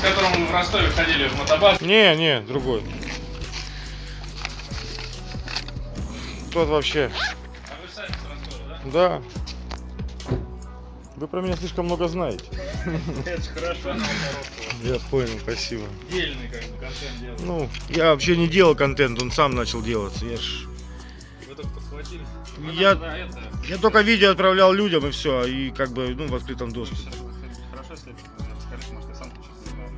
с которым мы в Ростове ходили в мотобас. Не, не, другой. Тот вообще. А вы сами с Ростова, да? Да. Вы про меня слишком много знаете. Это хорошо. Я понял, спасибо. Дельный как бы контент делаете. Ну, я вообще не делал контент, он сам начал делаться. Я, ж... Вы только подхватили. Вы Я- я только видео отправлял людям и все, и как бы, ну, в открытом доступе.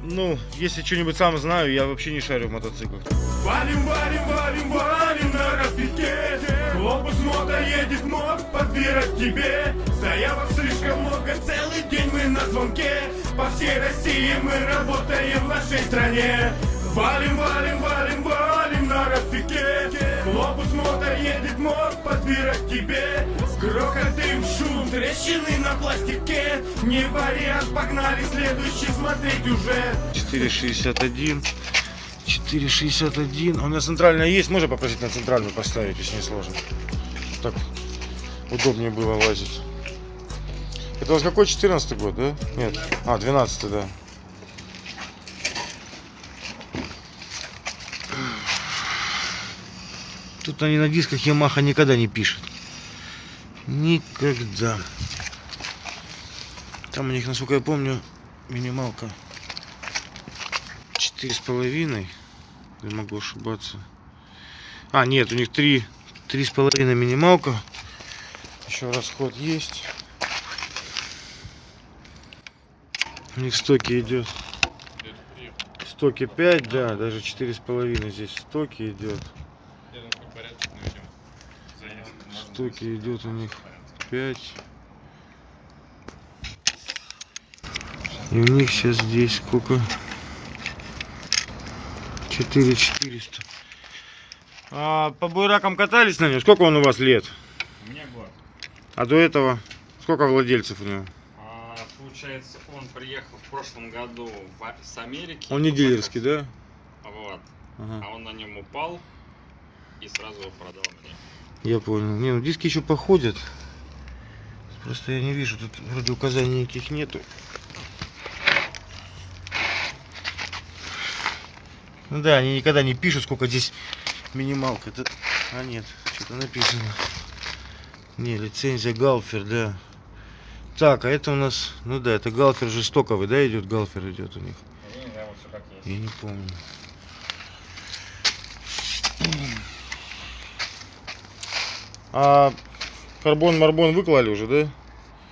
Ну, если что-нибудь сам знаю, я вообще не шарю в мотоциклах. Валим, валим, валим, валим на распике Глобус мода едет мод подбирать тебе. Заявок слишком много, целый день мы на звонке. По всей России мы работаем в нашей стране Валим, валим, валим, валим на распике Глобус мода едет мод подбирать тебе Грохот, дым, шум, трещины на пластике Не вариант, погнали следующий смотреть уже 461. 461. А у меня центральная есть, можно попросить на центральную поставить, если не сложно. Так удобнее было лазить. Это у вас какой 14 год, да? Нет. А, 12 да. Тут они на дисках Yamaha никогда не пишут. Никогда. Там у них, насколько я помню, минималка четыре с половиной. Я могу ошибаться. А, нет, у них три, три с половиной минималка. Еще расход есть. У них в стоке идет. В стоке 5, да, даже четыре с половиной здесь в стоке идет. Я думаю, как порядок наведем. В стоке идет у них 5. И у них сейчас здесь сколько? 4 400. А по буйракам катались на нем? Сколько он у вас лет? У меня год. А до этого сколько владельцев у него? А, получается, он приехал в прошлом году в- с Америки. Он не дилерский, да? Вот. Ага, А он на нем упал и сразу его продал мне. Я понял. Не, ну диски еще походят. Просто я не вижу, тут вроде указаний никаких нету. Ну да, они никогда не пишут, сколько здесь минималка. Это... А нет, что-то написано. Не, лицензия Галфер, да. Так, а это у нас, ну да, это Галфер жестоковый, да, идет, Галфер идет у них. Не, вот как есть. Я не помню. А карбон-марбон выклали уже, да?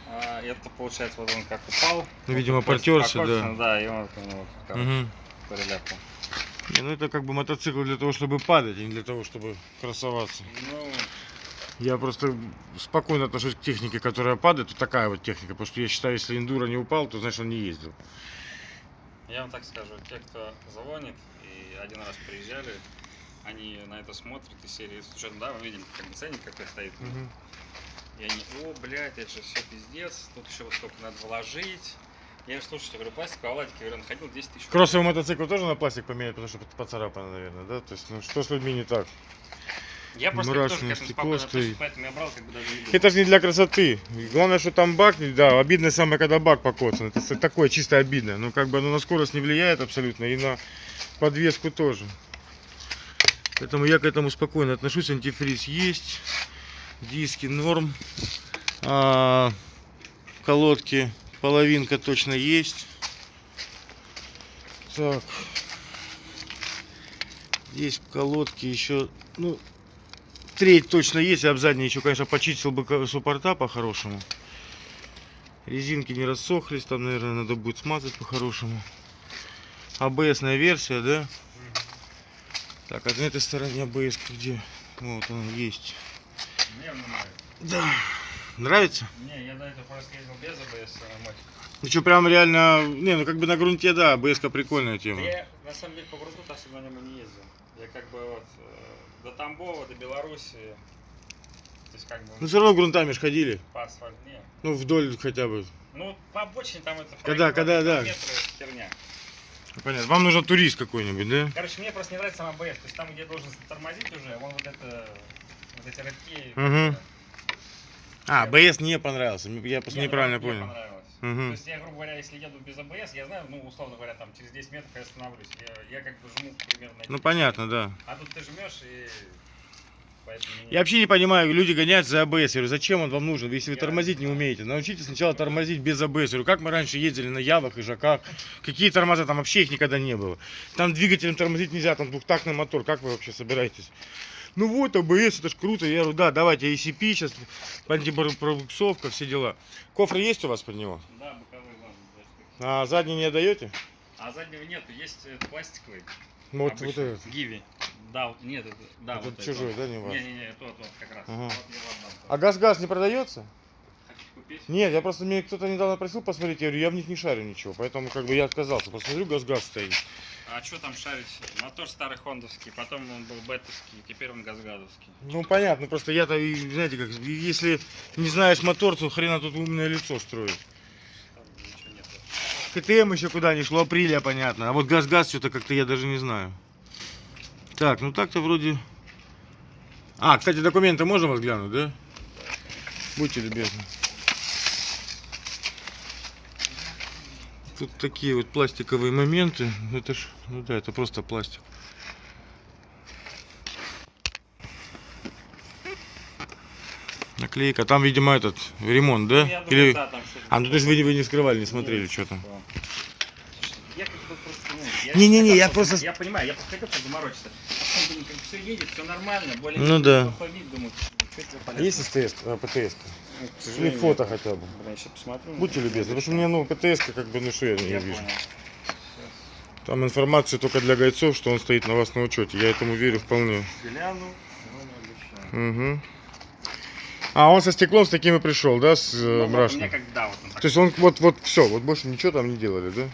А, это получается, вот он как упал. Ну, видимо, покоцано, да. Да, и он ну, вот, короче, Мгм. переляпал. Не, ну это как бы мотоцикл для того, чтобы падать, а не для того, чтобы красоваться. Ну, Я просто спокойно отношусь к технике, которая падает. Вот такая вот техника. Потому что я считаю, если эндуро не упал, то значит он не ездил. я вам так скажу, те, кто звонит и один раз приезжали, они на это смотрят из серии, с да, мы видим, как бы ценник какой стоит. И они, о, блядь, это же все пиздец, тут еще вот столько надо вложить. Я говорю, слушайте, говорю, пластиковый оладик, я говорю, находил 10 тысяч. Кроссовый мотоцикл тоже на пластик поменять, потому что поцарапано, наверное, да? То есть, ну что с людьми не так? Я просто мрачное тоже стекло стоит. поэтому я брал, как бы даже не думал. Это же не для красоты. Главное, что там бак, да, обидно самое, когда бак покоцан. Это такое чисто обидно. Ну, как бы оно на скорость не влияет абсолютно и на подвеску тоже. Поэтому я к этому спокойно отношусь. Антифриз есть, диски норм, а, колодки половинка точно есть. Так. Здесь колодки еще, ну, треть точно есть, я бы задний еще, конечно, почистил бы суппорта по-хорошему. Резинки не рассохлись, там, наверное, надо будет смазать по-хорошему. АБСная версия, да? Так, а на этой стороне АБС где? Вот она есть. Мне он не нравится. Да. Нравится? Не, я до этого просто ездил без АБС на мотике. Ну что, прям реально, не, ну как бы на грунте, да, АБС прикольная тема. Да я на самом деле по грунту особо на нем не ездил. Я как бы вот э, до Тамбова, до Беларуси. То есть как бы Ну все равно грунтами ж ходили. по асфальту. Не. Ну вдоль хотя бы. Ну, по обочине там это... Когда- когда, да. херня. Понятно. Вам нужен турист какой-нибудь, да? Короче, мне просто не нравится сам АБС. То есть там, где должен тормозить уже, он вот это... Вот эти рывки... Мгм. А, АБС не понравился. Я просто Не, неправильно мне понял. понравилось. То есть я, грубо говоря, если еду без АБС, я знаю, ну, условно говоря, там через 10 метров я останавливаюсь. Я, я как бы жму примерно... Ну понятно, да. А тут ты жмешь и... Я вообще не понимаю, люди гоняются за АБС. Я говорю, зачем он вам нужен, если вы тормозить не умеете? Научитесь сначала тормозить без АБС. Я говорю, как мы раньше ездили на Явах и ЖАКах, какие тормоза, там вообще их никогда не было. Там двигателем тормозить нельзя, там двухтактный мотор, как вы вообще собираетесь? Ну вот, АБС, это ж круто. Я говорю, да, давайте ACP, сейчас антипробуксовка, все дела. Кофры есть у вас под него? Да, штуки. А задний не отдаете? А заднего нету, есть э, пластиковый. Ну, Вот, вот обычный, этот. Гиви. Да, вот- нет, это, да, Этот вот это чужой, вот. да, не ваш? Не-не-не, тот, вот как раз. Ага. Вот. А газ-газ не продается? Купить? Нет, я просто мне кто-то недавно просил посмотреть, я говорю, я в них не шарю ничего, поэтому как бы я отказался. Посмотрю, газ-газ стоит. А что там шарить? Мотор старый хондовский, потом он был бетовский, теперь он газгадовский. Ну понятно, просто я-то, знаете, как, если не знаешь мотор, то хрена тут умное лицо строить. КТМ еще куда ни шло, апреля, понятно. А вот газ-газ что-то как-то я даже не знаю. Так, ну так-то вроде... А, кстати, документы можно вас глянуть, да? Будьте любезны. Тут такие вот пластиковые моменты. Это ж, ну да, это просто пластик. Наклейка. Там, видимо, этот ремонт, да? Ну, я думаю, Или... да, там. А, ну то есть вы, вы не скрывали, не смотрели, что там. Я как бы просто, ну, я Не-не-не, я просто- Я понимаю, я просто хотел заморочиться. А потом думаю, как все едет, все нормально, более Ну да. Походить, думаю, есть СТС, а, ПТС? Ну, к Или сожалению, фото нет. хотя бы? Блин, сейчас посмотрю. Будьте любезны, потому что у меня, ну, ПТС, как бы, ну, что я не Я вижу. понял. Там информация только для гайцов, что он стоит на вас на учете. Я этому верю вполне. Гляну, но не обещаю. Угу. А он со стеклом с таким и пришел, да, с Ну, э, вот у мрачным? меня как, да, вот он так. То есть он вот, вот все, вот больше ничего там не делали, да?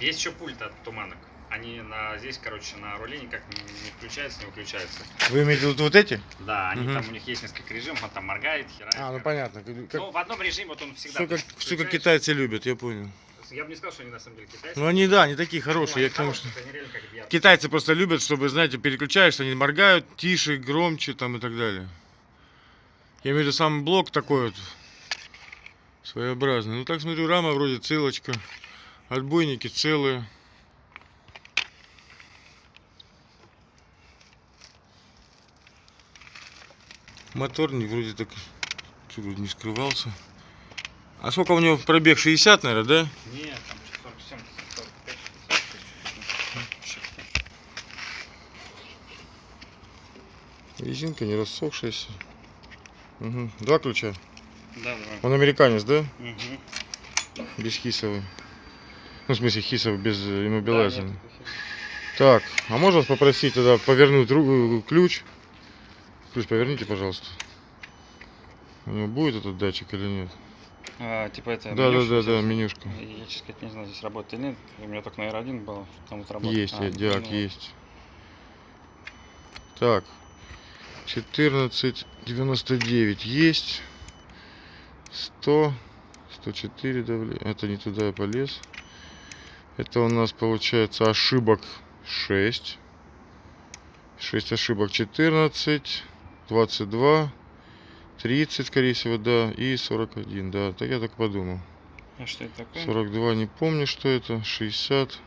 Есть еще пульт от туманок. Они на здесь, короче, на руле никак не, включаются, не выключаются. Вы имеете в виду вот эти? Да, они Мгм. там у них есть несколько режимов, он там моргает, херает. А, ну короче. понятно. Как, Ну, в одном режиме вот он всегда. все, как, все как китайцы любят, я понял. Я бы не сказал, что они на самом деле китайцы. Ну они, да, они такие Ну, хорошие. они Я к тому, что... Китайцы просто любят, чтобы, знаете, переключаешься, они моргают тише, громче там и так далее. Я имею в виду сам блок такой вот своеобразный. Ну так смотрю, рама вроде целочка, отбойники целые. Мотор не вроде так вроде не скрывался. А сколько у него пробег? 60, наверное, да? Нет, там 47, 45, 46. Резинка не рассохшаяся. Мгм. Два ключа. Да, давай. Он американец, да? Угу. Без хисовый. Ну, в смысле, хисовый без э, иммобилайзера. Так, а можно вас попросить тогда повернуть ру- ключ? Ключ поверните, пожалуйста. У него будет этот датчик или нет? А, типа это. Да, да, менюшка да, да, эта? менюшка. Я, честно сказать, не знаю, здесь работает или нет. У меня только на R1 было, что там вот работает. Есть, А, диак ну, есть. Так, 14,99 есть. 100, 104 давление. Это не туда я полез. Это у нас получается ошибок 6. 6 ошибок 14, 22, 30, скорее всего, да, и 41, да. Так я так подумал. А что это такое? 42 не помню, что это. 60.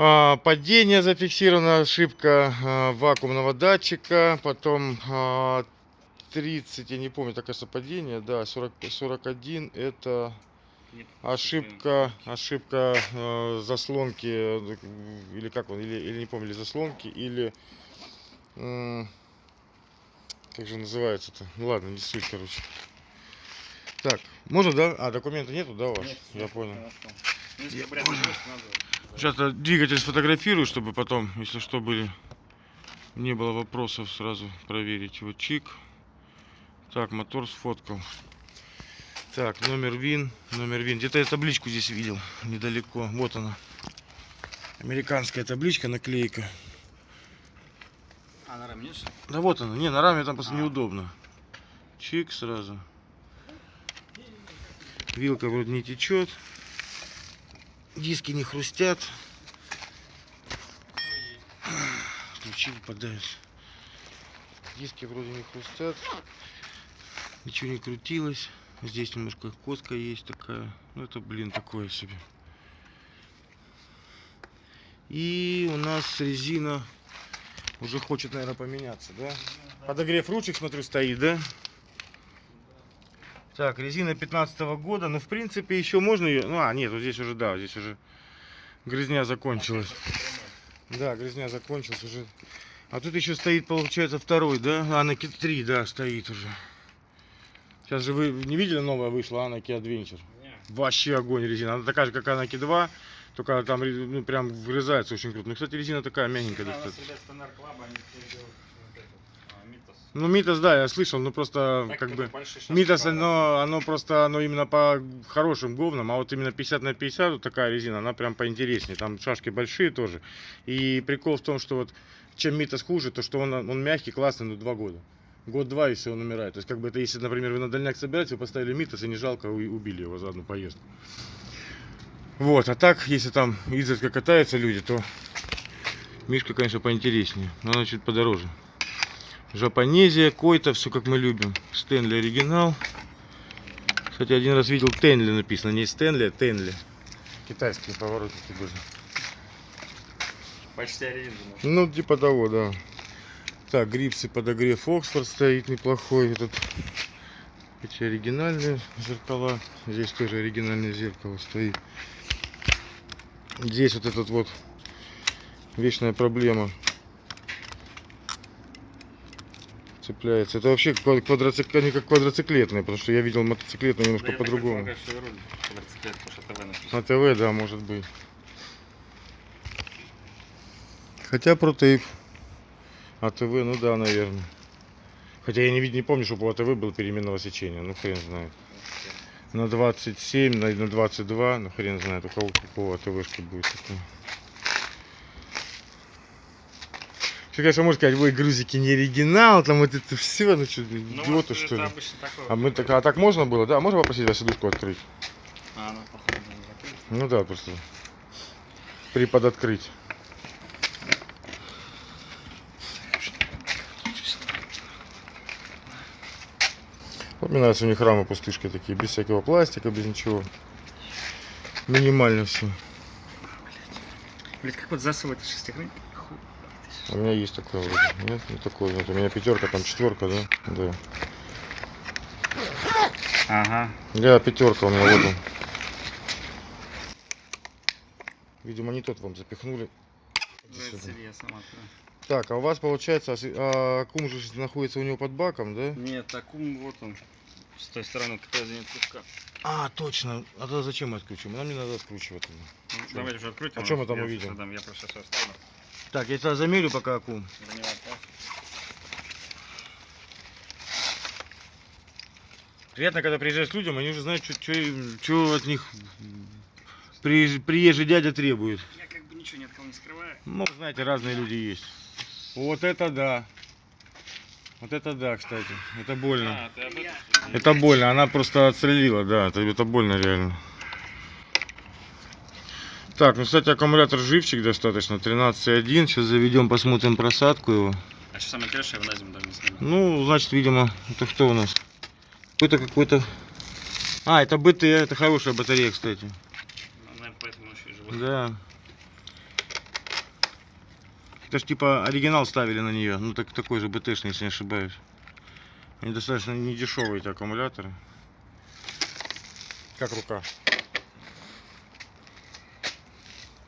А, падение зафиксирована, ошибка а, вакуумного датчика. Потом а, 30, я не помню, так кажется, падение. Да, 40, 41 это ошибка, ошибка э, заслонки, или как он, или, или не помню, или заслонки, или... как же называется-то? Ну ладно, не суть, короче. Так, можно, да? А, документа нету, да, у вас? Нет, Я понял. хорошо. Ну, если Сейчас двигатель сфотографирую, чтобы потом, если что, были не было вопросов, сразу проверить его чик. Так, мотор сфоткал. Так, номер ВИН, номер ВИН. Где-то я табличку здесь видел, недалеко. Вот она. Американская табличка, наклейка. А, на раме нет? Да вот она. Не, на раме там просто А. неудобно. Чик сразу. Вилка вроде не течет. Диски не хрустят. Ключи выпадают. Диски вроде не хрустят. Ничего не крутилось. Здесь немножко коска есть такая. Ну это, блин, такое себе. И у нас резина уже хочет, наверное, поменяться, да? Подогрев ручек, смотрю, стоит, да? Так, резина 15 года. Ну, в принципе, еще можно ее... Ну, а, нет, вот здесь уже, да, здесь уже грязня закончилась. Да, грязня закончилась уже. А тут еще стоит, получается, второй, да? Анаки 3, да, стоит уже. Сейчас же вы не видели, новая вышла Анаки Adventure? Вообще огонь резина. Она такая же, как Анаки 2, только там ну, прям врезается очень круто. Ну, кстати, резина такая мягенькая Да, достаточно. ребят Стандарт Клаба, они теперь делают вот этот, а, Митас. Ну, Митас, да, я слышал, но просто Так, как бы... Митас, оно, оно просто, оно именно по хорошим говнам, а вот именно 50 на 50 вот такая резина, она прям поинтереснее. Там шашки большие тоже. И прикол в том, что вот чем Митас хуже, то что он, он мягкий, классный, ну, два года. Год-два и все, он умирает. То есть, как бы это, если, например, вы на дальняк собираетесь, вы поставили Митас и не жалко, убили его за одну поездку. Вот, а так, если там изредка катаются люди, то Мишка, конечно, поинтереснее, но она чуть подороже. Жапонезия, Койта, все как мы любим. Стэнли оригинал. Кстати, один раз видел Тенли написано, не Стэнли, а Тенли. Китайские поворотники были. Почти оригинал. Ну, типа того, да. Так, грипсы подогрев Оксфорд стоит неплохой. Этот, эти оригинальные зеркала. Здесь тоже оригинальное зеркало стоит. Здесь вот этот вот вечная проблема. Цепляется. Это вообще ква- квадроцик... они как квадроциклетные, потому что я видел мотоциклетные немножко по-другому. ТВ написано. На ТВ, да, может быть. Хотя протейп. А ТВ, ну да, наверное. Хотя я не, не помню, чтобы у АТВ было переменного сечения. Ну хрен знает. На 27, на, на 22, ну хрен знает, у кого какого АТВшки будет такое. Все, конечно, можно сказать, вы грузики не оригинал, там вот это все, ну что, Ну, идиоты что ли? А мы так, а так можно было, да? Можно попросить вас сидушку открыть? А, ну, походу, не. Ну да, просто при подоткрыть. Вот мне нравятся у них рамы пустышки такие, без всякого пластика, без ничего. Минимально все. Блять, как вот засовывает шестихрын? У меня есть такое вроде. Нет, не такое. Вот у меня пятерка, там четверка, да? Да. Ага. Да, пятерка у меня вот он. Видимо, не тот вам запихнули. Ну, я. Так, а у вас получается, а а кум же находится у него под баком, да? Нет, акум вот он. С той стороны, какая за кружка. А, точно. А тогда зачем мы откручиваем? Нам не надо откручивать. Ну, давайте уже откройте. А нас. мы там увидим? Я просто сейчас оставлю. Так, я тебя замерю пока аккум. Приятно, когда приезжаешь к людям, они уже знают, что от них приезж- приезжий дядя требует. Я как бы ничего ни от кого не скрываю. Ну, знаете, разные люди есть. Вот это да. Вот это да, кстати. Это больно. А? Это больно. Она просто отстрелила, да. Это, это больно реально. Так, ну, кстати, аккумулятор живчик достаточно. 13,1. Сейчас заведем, посмотрим просадку его. А что самое интересное, я зиму даже не снимаю. Ну, значит, видимо, это кто у нас? Какой-то какой-то... А, это БТ, это хорошая батарея, кстати. Ну, наверное, поэтому еще и живот. Да. Это ж типа оригинал ставили на нее. Ну, так, такой же БТшный, если не ошибаюсь. Они достаточно не дешевые эти аккумуляторы. Как рука?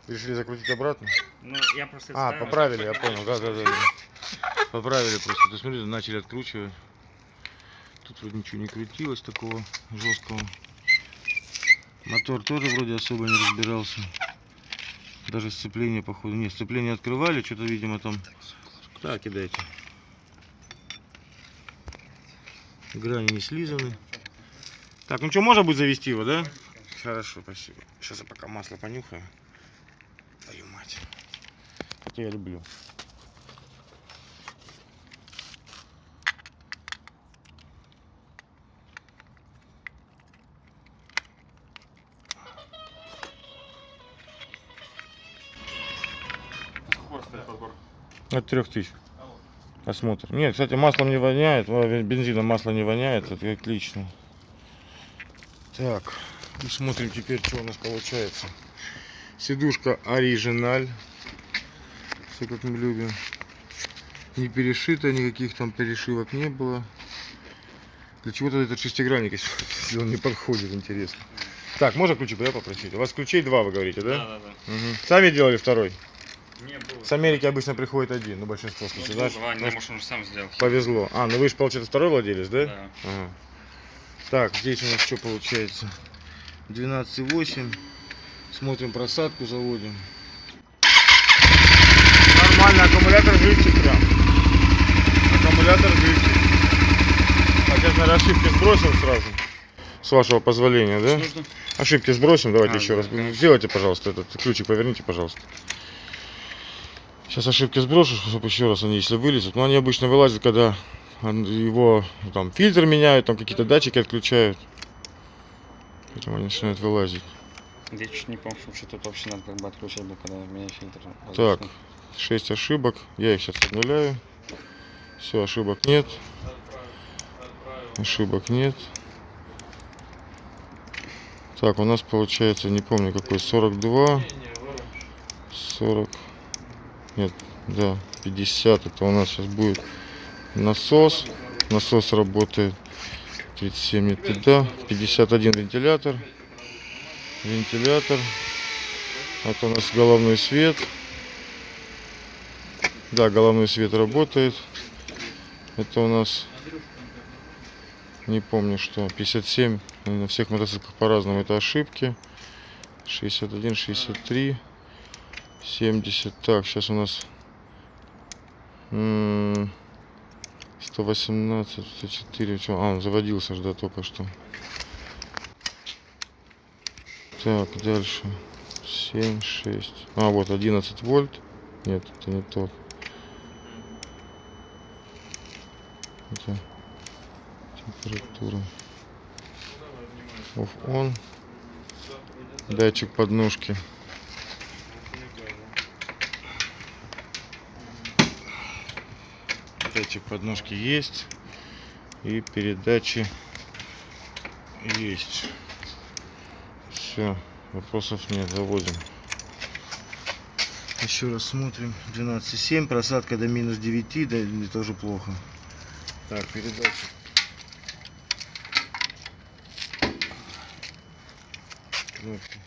Решили закрутить обратно? Ну, я просто А, ставил, поправили, я понял, да, да, да. да. Поправили просто. Ты смотри, начали откручивать. Тут вроде ничего не крутилось такого жесткого. Мотор тоже вроде особо не разбирался. Даже сцепление, походу. Нет, сцепление открывали, что-то, видимо, там. Да, кидайте. Грани не слизаны. Так, ну что, можно будет завести его, да? Хорошо, спасибо. Сейчас я пока масло понюхаю. Хотя я люблю. От трех тысяч. Осмотр. Нет, кстати, маслом не воняет, бензином масло не воняет, это отлично. Так, и смотрим теперь, что у нас получается. Сидушка оригиналь. Все как мы любим. Не перешито, никаких там перешивок не было. Для чего тогда этот шестигранник, если он не подходит, интересно. Так, можно ключик да, попросить? У вас ключей два, вы говорите, да? Да, да, да. Мгм. Сами делали второй? Не было. С Америки обычно приходит один, ну большинство Ну, случаев, да? два, не, может, он же сам сделал. Повезло. А, ну вы же, получается, второй владелец, да? Да. Ага. Так, здесь у нас что получается? 12,8. Смотрим просадку, заводим. Нормально, аккумулятор живчик прям. Аккумулятор живчик. Так, я на ошибки сбросим сразу. С вашего позволения, да? нужно? Ошибки сбросим, давайте А, еще да, раз. хорошо. Сделайте, пожалуйста, этот ключик поверните, пожалуйста. Сейчас ошибки сброшу, чтобы еще раз они, если вылезут. Но они обычно вылазят, когда его там фильтр меняют, там какие-то датчики отключают. Поэтому они начинают вылазить. Я чуть не помню, что тут вообще надо как бы отключать, был, когда меня фильтр. Так, 6 ошибок. Я их сейчас обнуляю. Все, ошибок нет. Ошибок нет. Так, у нас получается, не помню какой, 42. 40. Нет, да, 50. Это у нас сейчас будет насос. Насос работает. 37 нет туда. 51 вентилятор. Вентилятор. Это у нас головной свет. Да, головной свет работает. Это у нас, не помню что, 57. На всех мотоциклах по-разному это ошибки. 61, 63, 70. Так, сейчас у нас м, 118, 104. Чё? А, он заводился же, да, только что. Так, дальше. 7, 6. А, вот 11 вольт. Нет, это не тот. Это температура. On. Датчик подножки. Датчик подножки есть. И передачи есть. Все, вопросов нет, заводим. Еще раз смотрим. 12,7, просадка до минус 9, да, тоже плохо. Так, передача. Кнопки.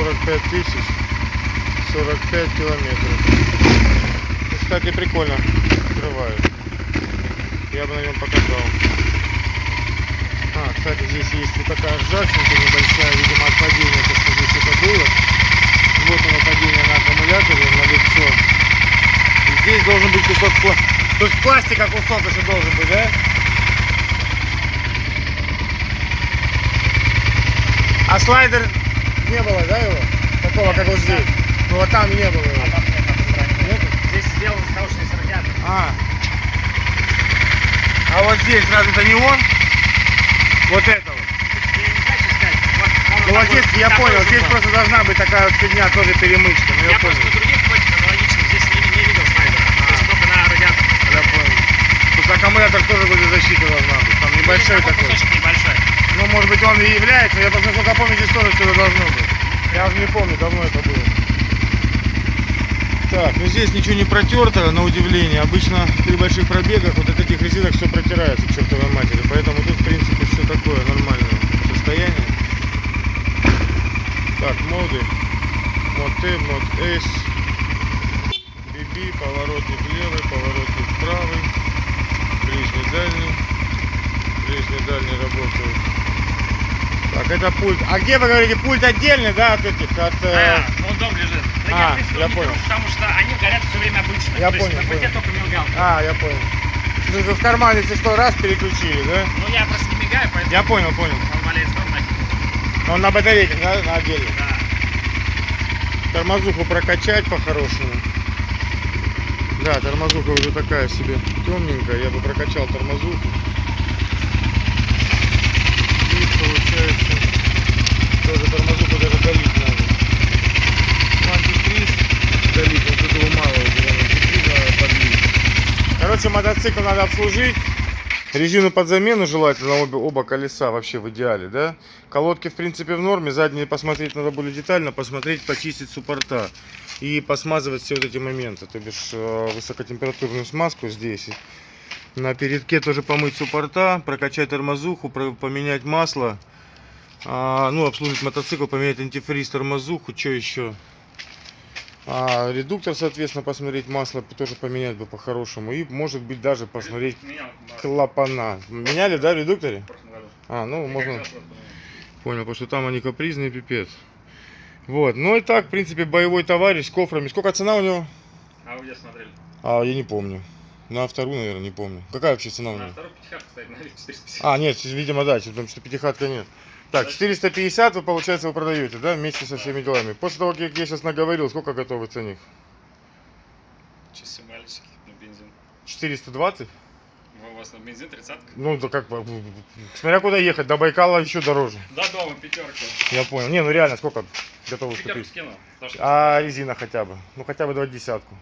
45 тысяч, 45 километров. Кстати, прикольно открывает. Я бы на нем покатал. А, кстати, здесь есть вот такая ржавчинка небольшая, видимо, от падения, то, что здесь это было. Вот оно падение на аккумуляторе, на лицо. И здесь должен быть кусок пластика. То есть пластика кусок еще должен быть, да? А слайдер не было, да, его? Такого, как вот здесь? Ну вот там не было его. Нету? Здесь сделан хороший радиатор. А. А вот здесь разве-то не он? Вот это вот. Ну вот здесь, я понял, здесь просто должна быть такая вот фигня, тоже перемычка. Ну, я, Я просто на других платьях аналогичных здесь не, не видел слайдера. То есть только на радиатор. Я понял. Тут аккумулятор тоже вроде защита должна быть. Там небольшой Ну, такой. кусочек небольшой. Ну, может быть, он и является, я просто сколько помню, здесь тоже что-то должно быть. Я уже не помню, давно это было. Так, ну здесь ничего не протерто, на удивление. Обычно при больших пробегах вот от этих резинок все протирается чертовой матери. Поэтому тут, в принципе, все такое нормальное состояние. Так, моды. Мод Т, мод S. BB, поворотник левый, поворотник правый. Ближний, дальний. Ближний, дальний работают. Так, это пульт. А где вы говорите, пульт отдельный, да, от этих, от... э, А, он дом лежит. Да А, я, я понял. Потому что они горят все время обычно. Я То есть понял, на пульте понял. только мигалка. А, я понял. Ну, в кармане, если что, раз переключили, да? Ну я просто не мигаю, поэтому Я понял, понял. он валяется ровно. Он на батарейках, да, на отдельно. Да. Тормозуху прокачать по-хорошему. Да, тормозуха уже такая себе темненькая. Я бы прокачал тормозуху. И получается, тоже тормозуху даже долить надо. Ну, антифриз долить, вот этого мало. Короче, мотоцикл надо обслужить. Резину под замену желательно обе, оба колеса вообще в идеале, да? Колодки в принципе в норме, задние посмотреть надо более детально, посмотреть, почистить суппорта и посмазывать все вот эти моменты, то бишь э, высокотемпературную смазку здесь. На передке тоже помыть суппорта, прокачать тормозуху, поменять масло, а, ну обслужить мотоцикл, поменять антифриз, тормозуху, что еще? А, редуктор, соответственно, посмотреть масло тоже поменять бы по-хорошему и может быть даже посмотреть Менял, да, клапана. Меняли, да, в редукторе? А, ну, можно... Понял, потому что там они капризные, пипец. Вот, ну и так, в принципе, боевой товарищ с кофрами. Сколько цена у него? А вы где смотрели? А, я не помню. На вторую, наверное, не помню. Какая вообще цена у На него? второй пятихатка стоит на 450. А, нет, видимо, да, потому что пятихатка нет. Так, 450 вы, получается, вы продаете, да, вместе со всеми делами. После того, как я сейчас наговорил, сколько готовый ценник? Часы мальчики на бензин. 420? Ну, У вас на бензин тридцатка? Ну, да как, смотря куда ехать, до Байкала еще дороже. До дома пятерка. Я понял. Не, ну реально, сколько готовы Пятерку купить? потому что- А резина хотя бы? Ну, хотя бы два десятку.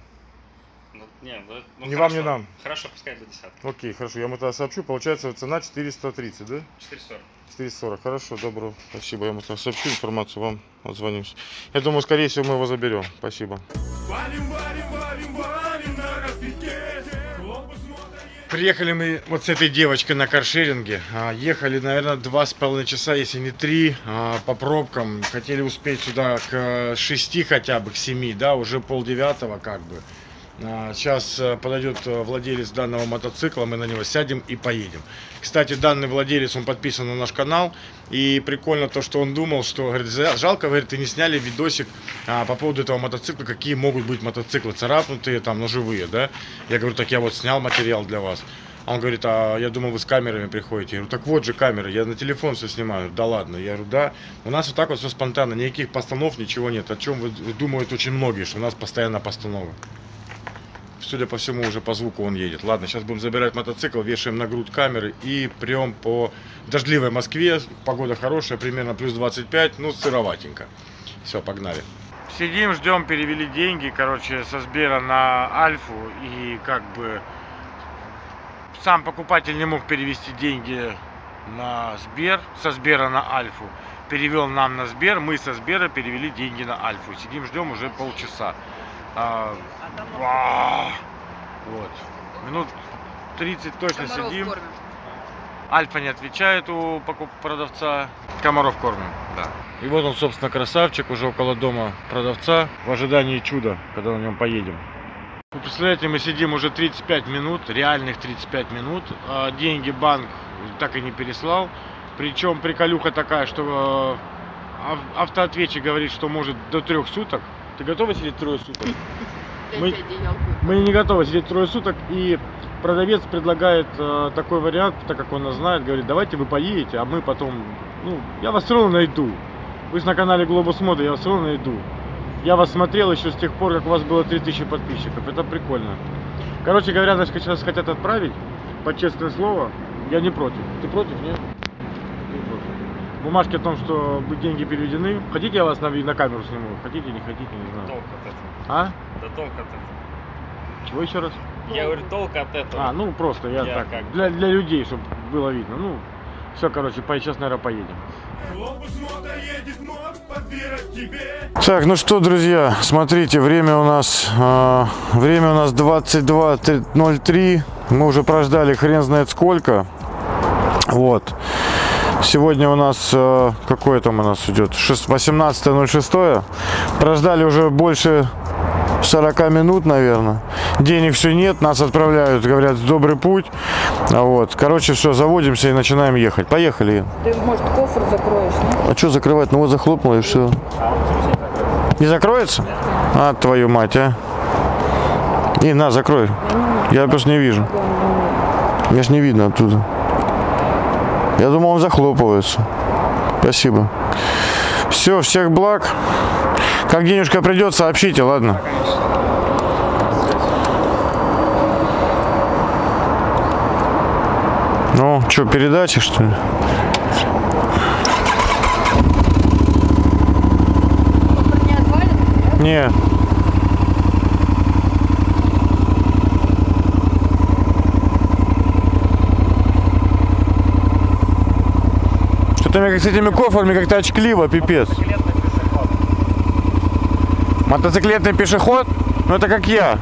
Ну, не, ну, ну, Ни вам, ни нам. Хорошо, пускай до десятки. Окей, хорошо, я ему тогда сообщу. Получается цена 430, да? 440. 440. Хорошо, добро. Спасибо. Я ему тогда сообщу информацию, вам отзвонимся. Я думаю, скорее всего, мы его заберем. Спасибо. Валим, валим, валим, валим на распитке Глобус мода Приехали мы вот с этой девочкой на каршеринге. А, Ехали, наверное, два с половиной часа, если не три, а, по пробкам. Хотели успеть сюда к 6 хотя бы, к 7, да, уже полдевятого как бы. А, Сейчас э, подойдет э, владелец данного мотоцикла, мы на него сядем и поедем. Кстати, данный владелец, он подписан на наш канал. И прикольно то, что он думал, что, говорит, «За- жалко, говорит, ты не сняли видосик а, по поводу этого мотоцикла, какие могут быть мотоциклы, царапнутые, там, ножевые, да. Я говорю, так я вот снял материал для вас. А он говорит, а я думал, вы с камерами приходите. Я говорю, так вот же камеры, я на телефон все снимаю. Да ладно, я говорю, да. У нас вот так вот все спонтанно, никаких постанов, ничего нет. О чем думают очень многие, что у нас постоянно постанова. Судя по всему, уже по звуку он едет. Ладно, сейчас будем забирать мотоцикл, вешаем на грудь камеры и прям по дождливой Москве. Погода хорошая, примерно плюс 25, ну сыроватенько. Все, погнали. Сидим, ждем, перевели деньги, короче, со Сбера на Альфу. И как бы сам покупатель не мог перевести деньги на Сбер, со Сбера на Альфу. Перевел нам на Сбер, мы со Сбера перевели деньги на Альфу. Сидим, ждем уже полчаса. Вот. Минут 30 точно Комаров сидим. кормим. Альфа не отвечает у продавца. Комаров кормим, да. И вот он, собственно, красавчик, уже около дома продавца, в ожидании чуда, когда на нем поедем. Вы представляете, мы сидим уже 35 минут, реальных 35 минут, а деньги банк так и не переслал. Причем приколюха такая, что э, ав- автоответчик говорит, что может до трех суток. Ты готова сидеть трое суток? Мы-. Мы не готовы сидеть трое суток, и продавец предлагает э, такой вариант, так как он нас знает, говорит, давайте вы поедете, а мы потом, ну, я вас все равно найду. Вы же на канале Глобус Мода, я вас все равно найду. Я вас смотрел еще с тех пор, как у вас было 3000 подписчиков, это прикольно. Короче говоря, нас сейчас хотят отправить, под честное слово, я не против. Ты против, нет? Не против. Бумажки о том, что деньги переведены. Хотите, я вас на, на камеру сниму? Хотите, не хотите, не знаю. А? Да толк от этого. Чего еще раз? Я говорю, толк от этого. А, ну просто я, Я так, как- для, для людей, чтобы было видно. Ну, все, короче, по, сейчас, наверное, поедем. Так, ну что, друзья, смотрите, время у нас э, время у нас 22.03. Мы уже прождали хрен знает сколько. Вот. Сегодня у нас э, какое там у нас идет? Шест- 18.06. Прождали уже больше 40 минут, наверное. Денег все нет, нас отправляют, говорят, в добрый путь. А Вот. Короче, все, заводимся и начинаем ехать. Поехали. Ты, может, кофр закроешь, нет? А что закрывать? Ну вот захлопнула и все. Не закроется? А, твою мать, а. И на, закрой. Я просто не вижу. Мне ж не видно оттуда. Я думал, он захлопывается. Спасибо. Все, всех благ. Как денежка придет, сообщите, ладно? Ну, что, передачи, что ли? Не. Что-то мне с этими кофрами как-то очкливо, пипец. Мотоциклетный пешеход? Ну это как я.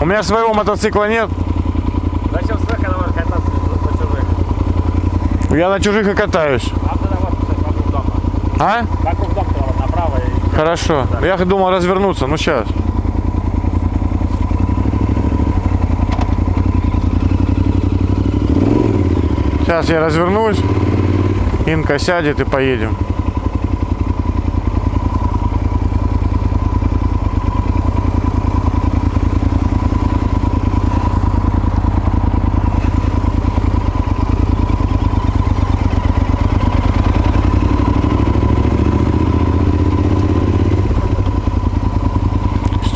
У меня своего мотоцикла нет. Зачем она может кататься по чужих? Я на чужих и катаюсь. А вот вокруг дома. А? Вокруг дома вот направо и... Хорошо. Я думал развернуться, ну сейчас. Сейчас я развернусь. Инка сядет и поедем.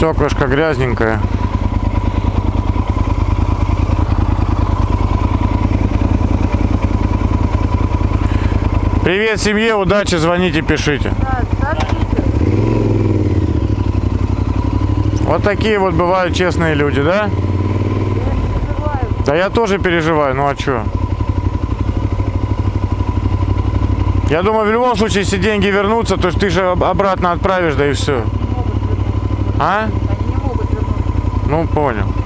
Стеклышко грязненькое. Привет семье, удачи, звоните, пишите. Вот такие вот бывают честные люди, да? Да я тоже переживаю, ну а чё? Я думаю, в любом случае, если деньги вернутся, то ты же об- обратно отправишь, да и все. А? Они не могут вернуться. Ну, понял.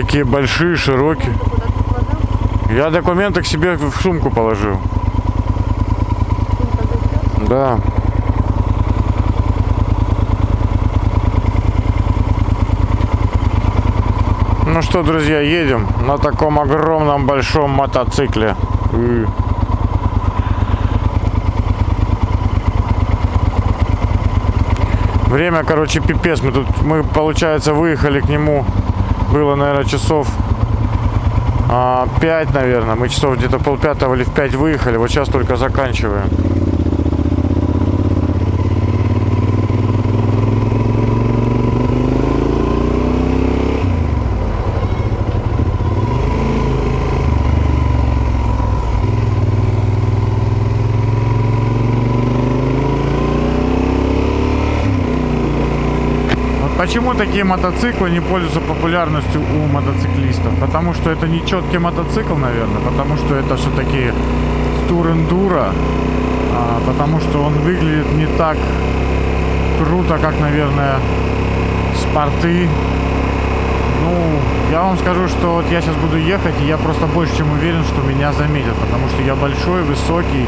Такие большие, широкие. Я документы к себе в сумку положил. Да. Ну что, друзья, едем на таком огромном большом мотоцикле. Время, короче, пипец. Мы тут, мы, получается, выехали к нему. Было, наверное, часов а, 5, наверное. Мы часов где-то полпятого или в 5 выехали. Вот сейчас только заканчиваем. Почему такие мотоциклы не пользуются популярностью у мотоциклистов? Потому что это не четкий мотоцикл, наверное, потому что это все-таки тур эндуро, а, потому что он выглядит не так круто, как, наверное, спорты. Ну, я вам скажу, что вот я сейчас буду ехать, и я просто больше чем уверен, что меня заметят, потому что я большой, высокий,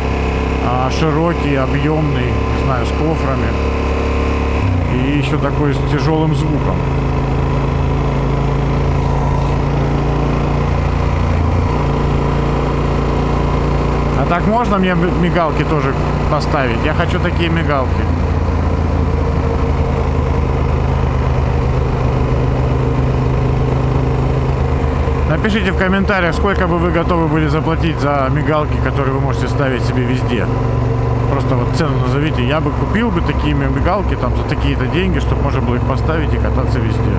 а, широкий, объемный, не знаю, с кофрами. И еще такой с тяжелым звуком. А так можно мне мигалки тоже поставить? Я хочу такие мигалки. Напишите в комментариях, сколько бы вы готовы были заплатить за мигалки, которые вы можете ставить себе везде. Просто вот цену назовите. Я бы купил бы такие мигалки там за такие-то деньги, чтобы можно было их поставить и кататься везде.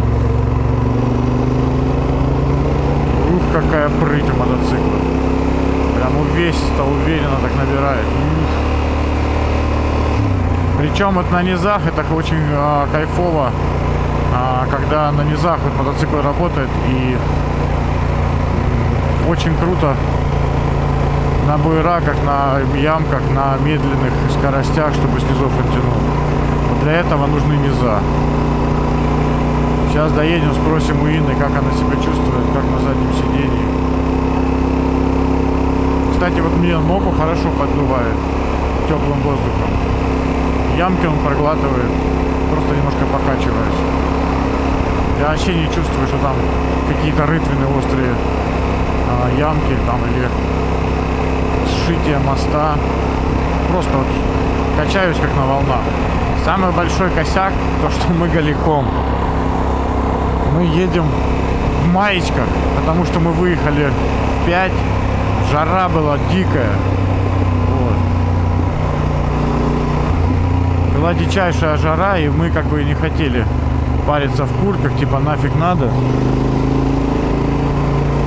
Ух, какая прыть у мотоцикла. Прям увесисто, уверенно так набирает. Ух. Причем вот на низах это очень а, кайфово, а, когда на низах вот мотоцикл работает и очень круто на буераках, на ямках, на медленных скоростях, чтобы снизов он тянул. Вот для этого нужны низа. Сейчас доедем, спросим у Инны, как она себя чувствует, как на заднем сидении. Кстати, вот мне ногу хорошо поддувает теплым воздухом. Ямки он проглатывает, просто немножко покачиваясь. Я вообще не чувствую, что там какие-то рытвины острые а, ямки там или сшитие моста. Просто вот качаюсь как на волнах. Самый большой косяк, то что мы голиком. Мы едем в маечках, потому что мы выехали в 5. Жара была дикая. Вот. Была дичайшая жара, и мы как бы не хотели париться в куртках, типа нафиг надо.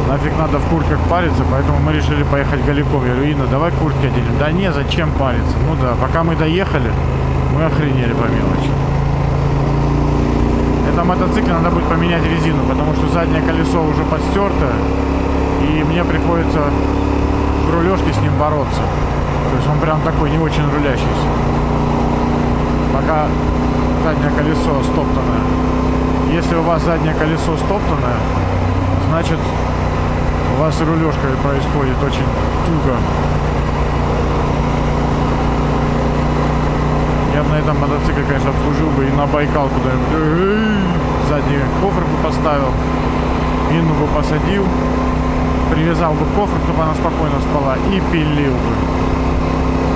Нафиг надо в куртках париться, поэтому мы решили поехать голиком. Я говорю, Инна, давай куртки оденем. Да не, зачем париться? Ну да, пока мы доехали, мы охренели по мелочи. Это мотоцикле надо будет поменять резину, потому что заднее колесо уже подстертое, и мне приходится в рулежке с ним бороться. То есть он прям такой не очень рулящийся. Пока заднее колесо стоптанное. Если у вас заднее колесо стоптанное, значит у вас рулежка происходит очень туго. Я бы на этом мотоцикле, конечно, обслужил бы и на Байкал куда-нибудь. Задний кофр бы поставил, Инну бы посадил, привязал бы кофр, чтобы она спокойно спала и пилил бы.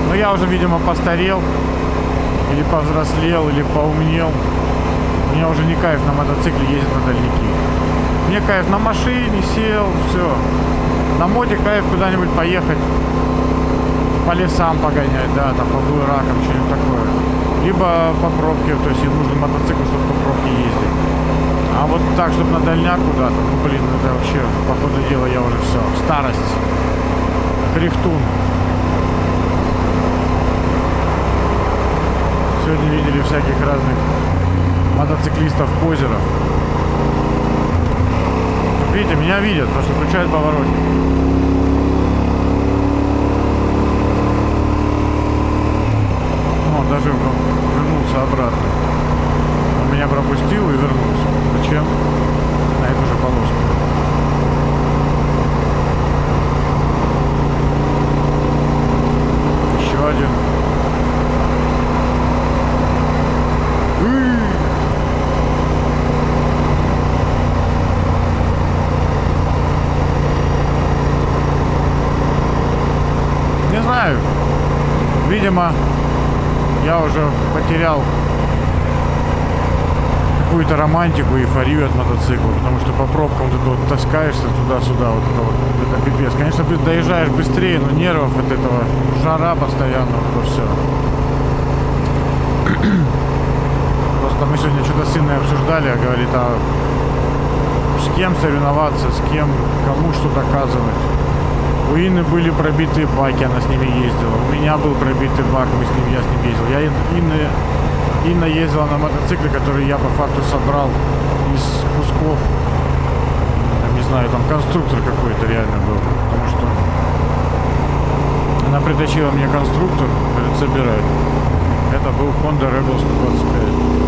Но я уже, видимо, постарел, или повзрослел, или поумнел. Мне уже не кайф на мотоцикле ездить на дальники. Мне кайф на машине, сел, все. На моде кайф куда-нибудь поехать, по лесам погонять, да, там по буеракам, что-нибудь такое. Либо по пробке, то есть им нужен мотоцикл, чтобы по пробке ездить. А вот так, чтобы на дальняк куда-то, ну блин, это вообще, по ходу дела, я уже все. Старость. Крихтун. Сегодня видели всяких разных мотоциклистов-позеров. Видите, меня видят, потому что включают поворотник. Он даже вернулся обратно. Он меня пропустил и вернулся. Зачем? На эту же полоску. Еще один. Уй! Не знаю. Видимо, я уже потерял какую-то романтику, эйфорию от мотоцикла, потому что по пробкам ты вот таскаешься туда-сюда, вот это вот, это пипец. Конечно, ты доезжаешь быстрее, но нервов от этого, жара постоянно, вот это все. Просто мы сегодня что-то с Инной обсуждали, говорит, а с кем соревноваться, с кем, кому что доказывать. У Инны были пробитые баки, она с ними ездила. У меня был пробитый бак, мы с ним, я с ним ездил. Я Инны Инна ездила на мотоцикле, который я по факту собрал из кусков. Там, Не знаю, там конструктор какой-то реально был. Потому что она притащила мне конструктор, говорит, собирай. Это был Honda Rebel 125.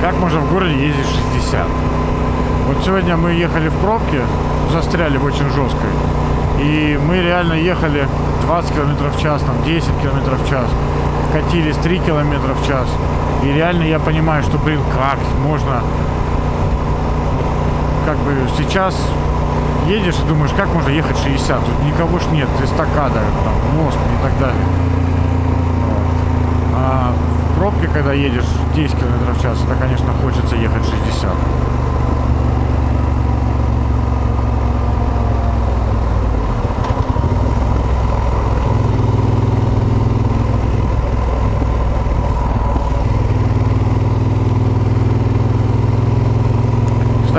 Как можно в городе ездить 60? Вот сегодня мы ехали в пробке, застряли в очень жесткой. И мы реально ехали 20 километров в час, там 10 километров в час. Катились 3 километра в час. И реально я понимаю, что, блин, как можно... Как бы сейчас едешь и думаешь, как можно ехать 60? Тут никого ж нет, эстакада, там, мост и так далее. А в пробке, когда едешь 10 км в час, это, конечно, хочется ехать 60.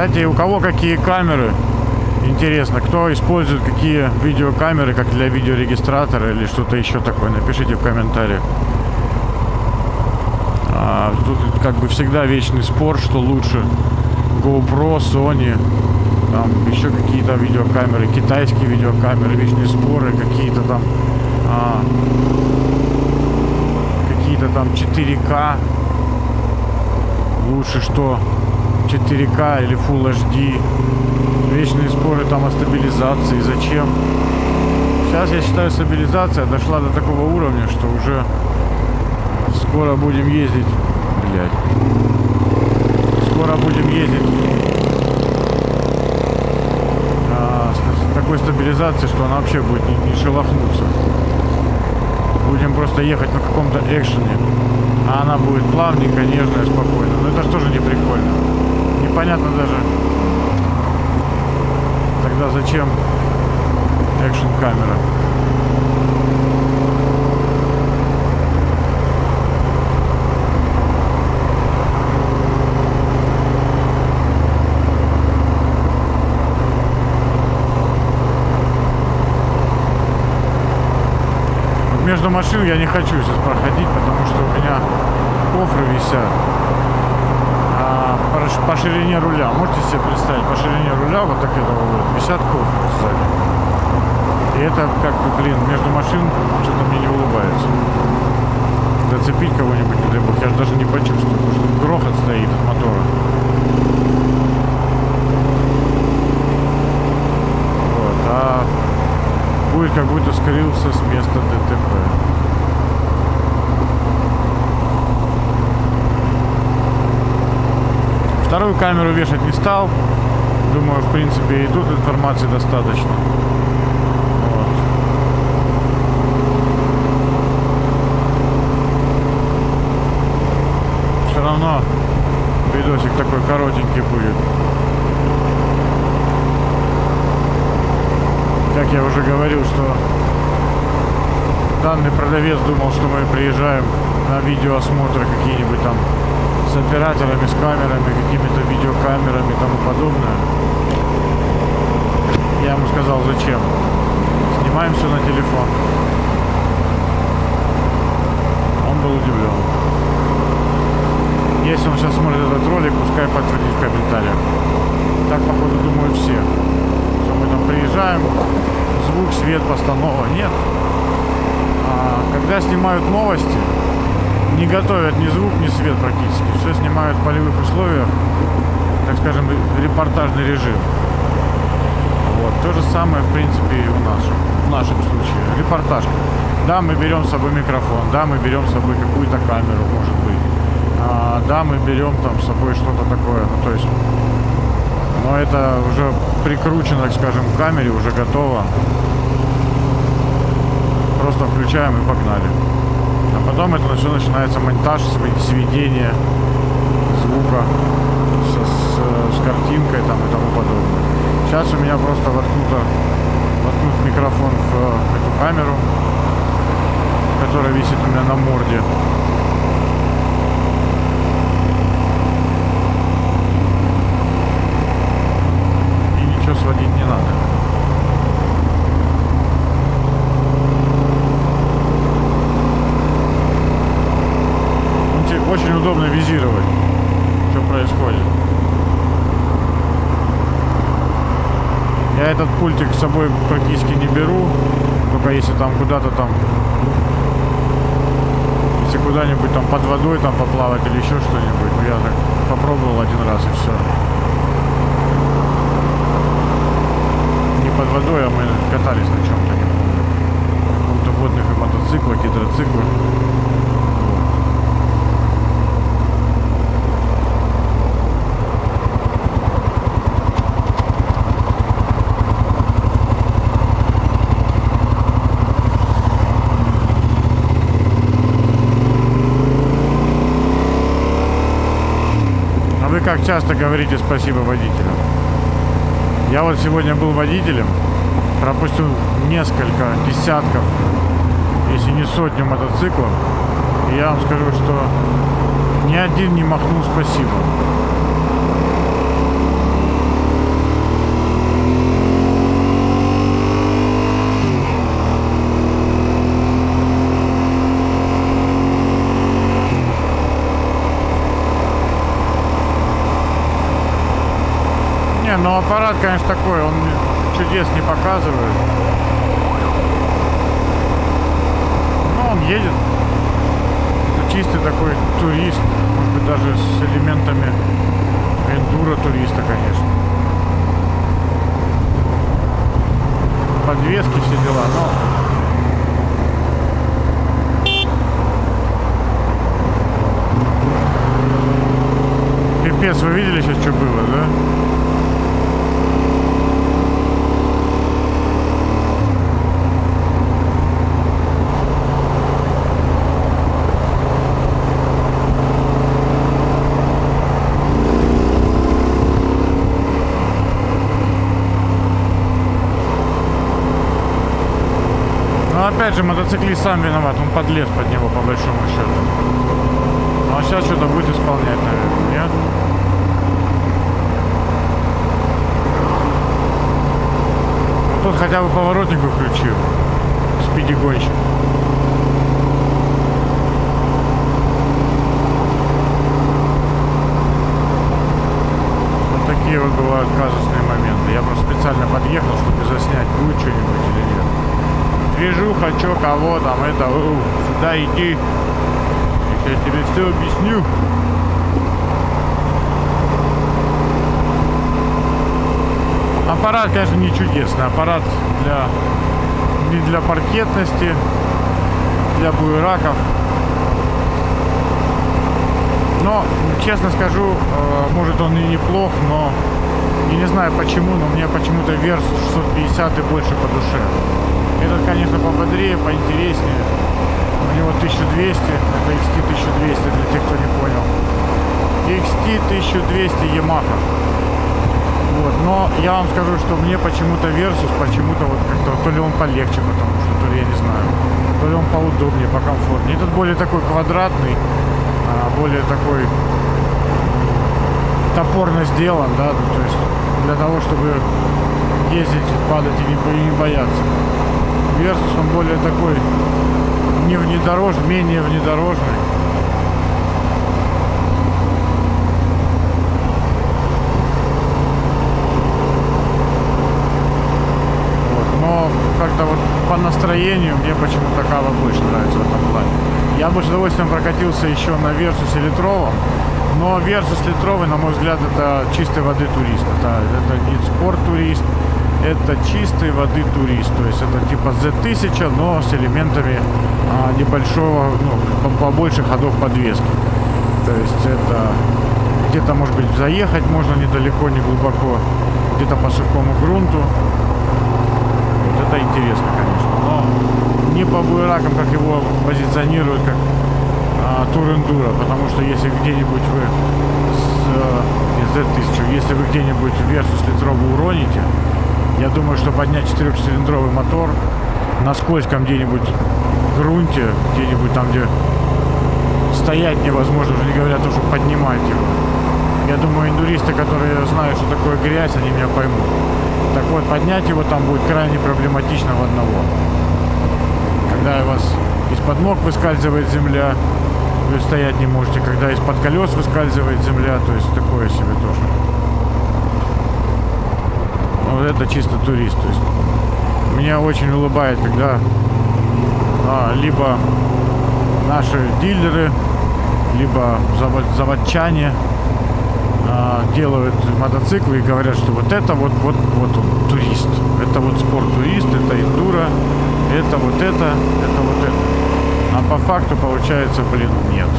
Кстати, у кого какие камеры? Интересно, кто использует какие видеокамеры, как для видеорегистратора или что-то еще такое? Напишите в комментариях. А, тут как бы всегда вечный спор, что лучше. GoPro, Sony, там еще какие-то видеокамеры, китайские видеокамеры, вечные споры, какие-то там а, какие-то там 4К. Лучше что 4К или Full HD. Вечные споры там о стабилизации. Зачем? Сейчас я считаю стабилизация дошла до такого уровня, что уже Скоро будем ездить. Блять. Скоро будем ездить. а, с такой стабилизацией, что она вообще будет не, не шелохнуться. Будем просто ехать на каком-то экшене. А она будет плавненько, нежная, спокойно. Но это же тоже не прикольно. Непонятно даже. Тогда зачем экшен камера? между машин я не хочу сейчас проходить, потому что у меня кофры висят по, ширине руля. Можете себе представить, по ширине руля вот так этого вот висят кофры сзади. И это как бы, блин, между машин что-то мне не улыбается. Зацепить кого-нибудь, не дай бог, я же даже не почувствую, потому что грохот стоит от мотора. Вот, а будет как будто скрылся с места ДТП. Вторую камеру вешать не стал. Думаю, в принципе, и тут информации достаточно. Вот. Все равно видосик такой коротенький будет. как я уже говорил, что данный продавец думал, что мы приезжаем на видеоосмотры какие-нибудь там с операторами, с камерами, какими-то видеокамерами и тому подобное. Я ему сказал, зачем. Снимаем все на телефон. Он был удивлен. Если он сейчас смотрит этот ролик, пускай подтвердит в комментариях. Так, походу, думают все. Что мы там приезжаем, звук, свет, постанова. Нет. А, когда снимают новости, не готовят ни звук, ни свет практически. Все снимают в полевых условиях, так скажем, репортажный режим. Вот. То же самое, в принципе, и у нас. В нашем случае. Репортаж. Да, мы берем с собой микрофон, да, мы берем с собой какую-то камеру, может быть. А, да, мы берем там с собой что-то такое. Ну, то есть но это уже прикручено, так скажем, к камере, уже готово. просто включаем и погнали. Потом это все начинается монтаж, св- сведение звука с, с- с картинкой там и тому подобное. Сейчас у меня просто воткнуто, воткнут микрофон в э, эту камеру, которая висит у меня на морде. И ничего сводить не надо. Очень удобно визировать, что происходит. Я этот пультик с собой практически не беру, только если там куда-то там, если куда-нибудь там под водой там поплавать или еще что-нибудь, ну я так попробовал один раз и все. Не под водой, а мы катались на чем-то, не помню. На каком-то водных и мотоциклах, гидроциклах. Как часто говорите спасибо водителям? Я вот сегодня был водителем, пропустил несколько десятков, если не сотню мотоциклов. И я вам скажу, что ни один не махнул спасибо. Ну аппарат, конечно, такой, он чудес не показывает. Ну, он едет. Это чистый такой турист, может быть, даже с элементами эндуро туриста, конечно. Подвески, все дела, но... Пипец, вы видели сейчас, что было, да? Ну опять же, мотоциклист сам виноват, он подлез под него по большому счету. Ну а сейчас что-то будет исполнять, наверное, нет? Ну, Тут хотя бы поворотник бы включил. Спиди гонщик. Вот такие вот бывают казусные моменты. Я просто специально подъехал, чтобы заснять, будет что-нибудь или нет. Вижу, хочу кого там, это, у, сюда иди. Я тебе все объясню. Аппарат, конечно, не чудесный. Аппарат для не для паркетности, для буераков. Но, честно скажу, э, может он и неплох, но я не знаю почему, но мне почему-то Versus 650 и больше по душе. Этот, конечно, пободрее, поинтереснее. У него 1200, это XT 1200 для тех, кто не понял. XT 1200 Yamaha. Вот, но я вам скажу, что мне почему-то Versus, почему-то вот как-то, то ли он полегче, потому что, то ли я не знаю, то ли он поудобнее, покомфортнее. Этот более такой квадратный, а, более такой топорно сделан, да, то есть для того, чтобы ездить, падать и не, бояться. Versus он более такой не внедорожный, менее внедорожный. Вот, Но как-то вот по настроению мне почему-то Кава больше нравится в этом плане. Я бы с удовольствием прокатился еще на Версусе литровом, но Версус литровый, на мой взгляд, это чистой воды турист. Это, это не спорт турист, это чистой воды турист. То есть это типа Z1000, но с элементами а, небольшого, ну, по- побольше ходов подвески. То есть это где-то, может быть, заехать можно недалеко, не глубоко, где-то по сухому грунту. Вот это интересно, конечно. Но не по буеракам, как его позиционируют, как а, потому что если где-нибудь вы с, э, из Z1000, если вы где-нибудь Versus литровый уроните, я думаю, что поднять четырехцилиндровый мотор на скользком где-нибудь грунте, где-нибудь там, где стоять невозможно, уже не говоря о чтобы поднимать его. Я думаю, индуристы, которые знают, что такое грязь, они меня поймут. Так вот, поднять его там будет крайне проблематично в одного. Когда у вас из-под ног выскальзывает земля, вы стоять не можете. Когда из-под колес выскальзывает земля, то есть такое себе тоже. Вот это чисто турист. То есть меня очень улыбает, когда а, либо наши дилеры, либо завод, заводчане а, делают мотоциклы и говорят, что вот это вот, вот, вот он, турист. Это вот спорт-турист, это эндуро, это вот это, это вот это. А по факту получается, блин, нет.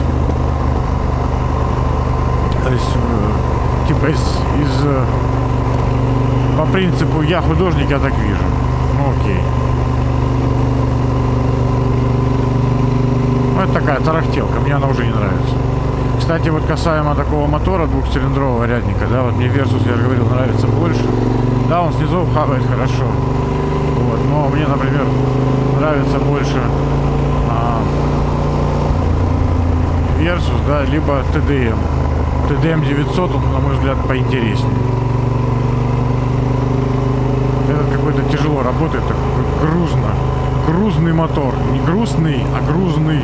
То есть, э, типа из, из э, по принципу я художник, я так вижу. Ну окей. Ну это такая тарахтелка, мне она уже не нравится. Кстати, вот касаемо такого мотора двухцилиндрового рядника, да, вот мне Versus, я говорил, нравится больше. Да, он снизу хавает хорошо. Вот, но мне, например, нравится больше а, Versus, да, либо TDM. TDM 900, он, на мой взгляд, поинтереснее. Этот какой-то тяжело работает, такой грузно. Грузный мотор. Не грустный, а грузный.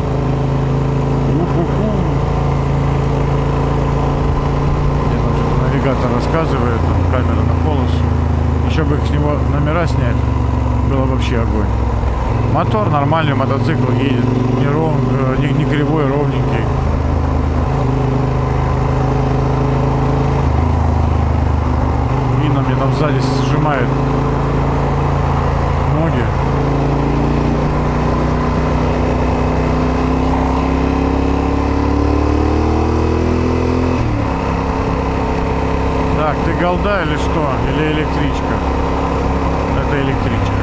Уху-ху. Навигатор рассказывает, там камера на полос. Еще бы с него номера снять, было вообще огонь. Мотор нормальный, мотоцикл едет, не, ров, э, не, не кривой, ровненький. Видно, мне там сзади сжимает ноги. Так, ты голда или что? Или электричка? Это электричка.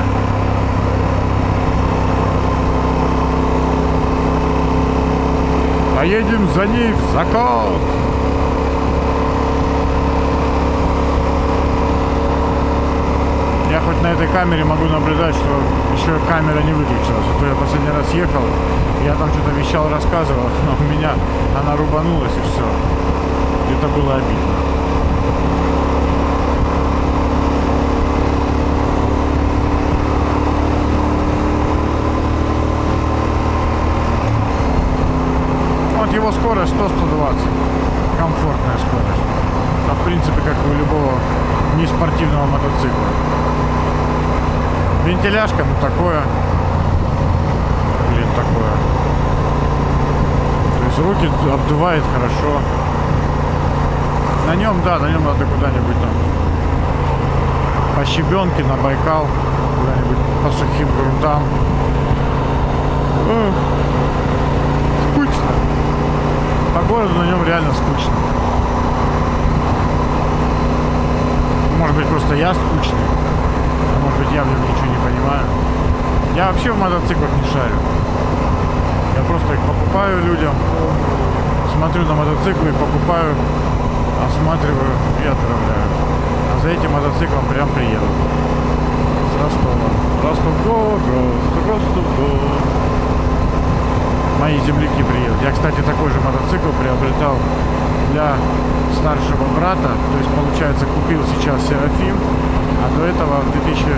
Поедем за ней в закон. Я хоть на этой камере могу наблюдать, что еще камера не выключилась. А то я последний раз ехал, я там что-то вещал, рассказывал, но у меня она рубанулась и все. Это было обидно. Вот его скорость 100-120. Комфортная скорость. А в принципе, как у любого неспортивного мотоцикла. Вентиляшка, ну такое. Блин, такое. То есть руки обдувает хорошо. На нем, да, на нем надо куда-нибудь там по щебенке на Байкал, куда-нибудь по сухим грунтам. Эх. По городу на нем реально скучно. Может быть, просто я скучный. А может быть, я в нем ничего не понимаю. Я вообще в мотоциклах не шарю. Я просто их покупаю людям, смотрю на мотоциклы, покупаю, осматриваю и отправляю. А за этим мотоциклом прям приеду. С Ростова. Ростов город, Мои земляки приедут. Я, кстати, такой же мотоцикл приобретал для старшего брата. То есть, получается, купил сейчас Серафим, а до этого в 2014,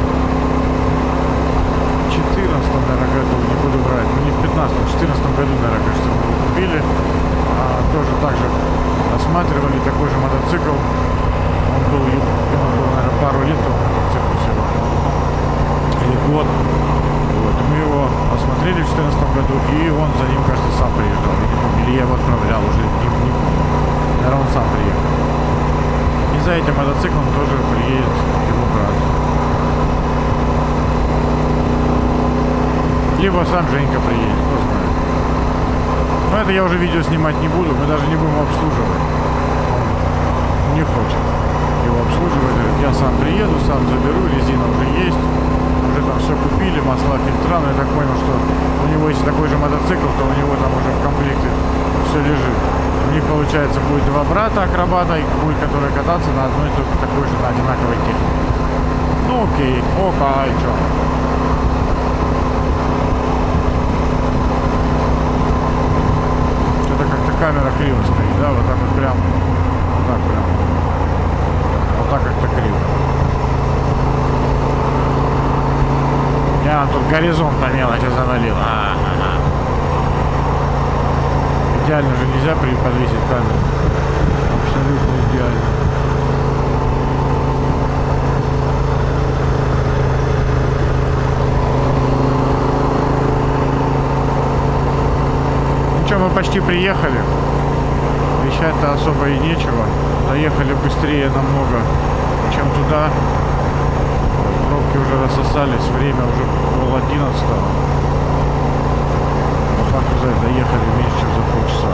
наверное, году, не буду врать, ну не в 15 в 14 году, наверное, кажется, мы его купили. А, тоже так же осматривали такой же мотоцикл. Он был, ему было, наверное, пару лет тому мотоциклу всего. Или год. Мы его осмотрели в 2014 году, и он за ним, кажется, сам помню, или я его отправлял уже, не, не. Наверное, он сам приехал. И за этим мотоциклом тоже приедет его брат. Либо сам Женька приедет, кто знает. Но это я уже видео снимать не буду, мы даже не будем обслуживать. Он не хочет его обслуживать. Я сам приеду, сам заберу, резина уже есть, уже там все купили, масла, фильтра, но я так понял, что у него если такой же мотоцикл, то у него там уже в комплекте все лежит. У них получается будет два брата акробата, и будет который кататься на одной только такой же на одинаковой технике. Ну окей, ока, а что? Что-то как-то камера криво стоит, да, вот так вот прям, вот так прям. Вот так как-то криво. Я тут горизонт на мелочи завалил. А, ага. Идеально же нельзя подвесить камеру. Абсолютно идеально. Ну что, мы почти приехали. Вещать-то особо и нечего. Доехали быстрее намного, чем туда. Пробки уже рассосались, время уже пол одиннадцатого. По факту за это доехали меньше, чем за полчаса.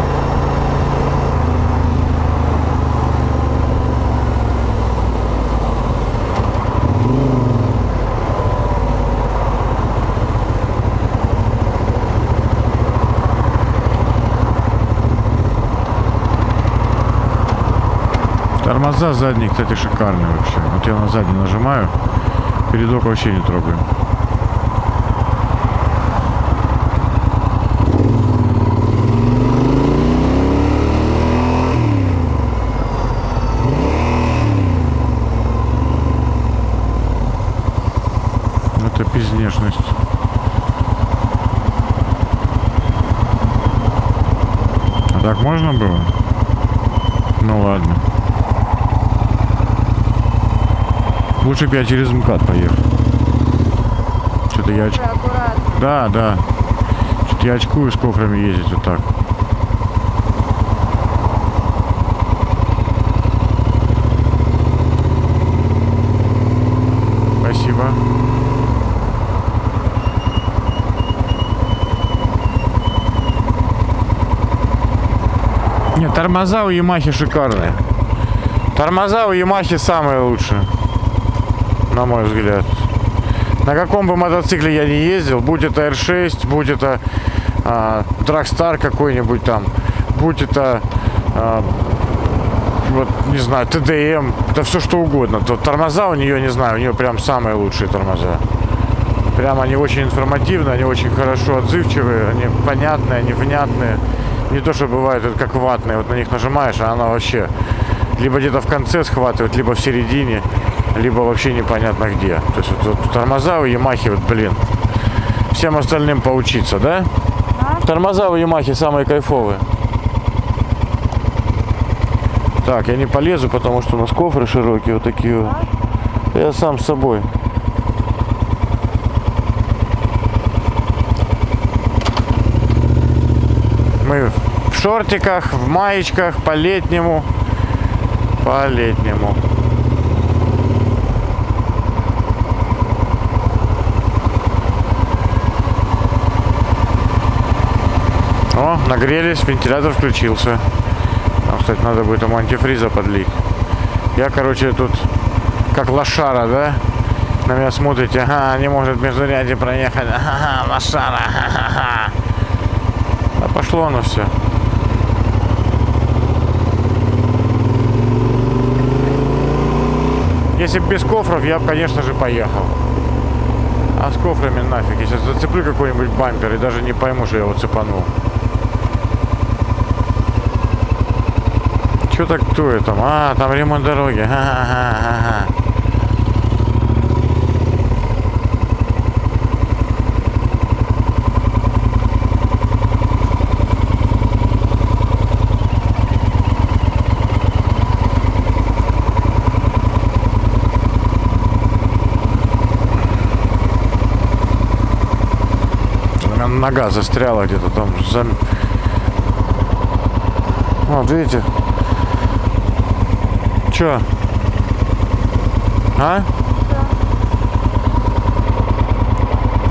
Тормоза задние, кстати, шикарные вообще. Вот я на задний нажимаю, передок вообще не трогаю. Это пиздешность. А так можно было? Ну ладно. Лучше бы я через МКАД поехал. Что-то я... оч-. Да, да. Что-то я очкую с кофрами ездить вот так. Спасибо. Нет, тормоза у Ямахи шикарные. Тормоза у Ямахи самые лучшие на мой взгляд. На каком бы мотоцикле я не ездил, будь это R6, будь это а, Dragstar какой-нибудь там, будь это, а, вот, не знаю, TDM, это все что угодно, то тормоза у нее, не знаю, у нее прям самые лучшие тормоза. Прям они очень информативные, они очень хорошо отзывчивые, они понятные, они внятные. Не то, что бывает, это как ватные, вот на них нажимаешь, а она вообще либо где-то в конце схватывает, либо в середине либо вообще непонятно где. То есть вот, вот тормоза у Ямахи, вот, блин, всем остальным поучиться, да? А? Тормоза у Ямахи самые кайфовые. Так, я не полезу, потому что у нас кофры широкие, вот такие вот. Я сам с собой. Мы в шортиках, в маечках, по-летнему. По-летнему. О, нагрелись, вентилятор включился. Там, кстати, надо будет ему антифриза подлить. Я, короче, тут как лошара, да? На меня смотрите, ага, не может между ряди проехать. Ага, лошара, ха-ха-ха. Да пошло оно все. Если бы без кофров, я бы, конечно же, поехал. А с кофрами нафиг. Я сейчас зацеплю какой-нибудь бампер и даже не пойму, что я его цепанул. Что так кто там? А, там ремонт дороги. Меня нога застряла где-то там. Вот, видите? Чё? А?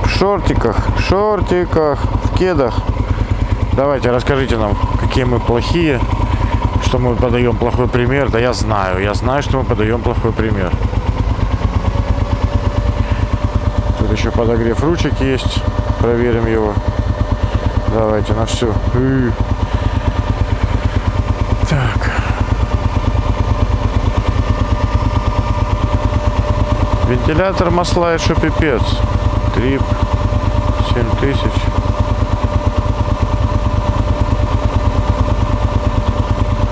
В шортиках, шортиках, в кедах. Давайте, расскажите нам, какие мы плохие, что мы подаем плохой пример. Да я знаю, я знаю, что мы подаем плохой пример. Тут еще подогрев ручек есть. Проверим его. Давайте на все. Вентилятор масла еще пипец. Трип 7000.